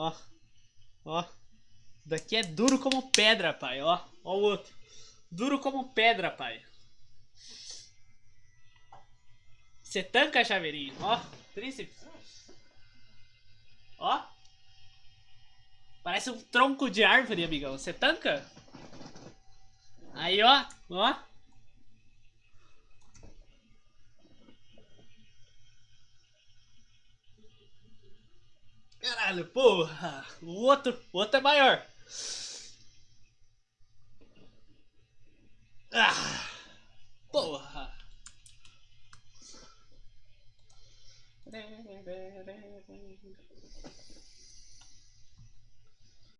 Ó. Ó. Daqui é duro como pedra, pai. Ó. Ó o outro. Duro como pedra, pai. Você tanca, chaveirinho. Ó. Tríceps. Ó. Parece um tronco de árvore, amigão. Você tanca? Aí, ó. Ó. Caralho, porra! O outro, o outro é maior. Ah, porra!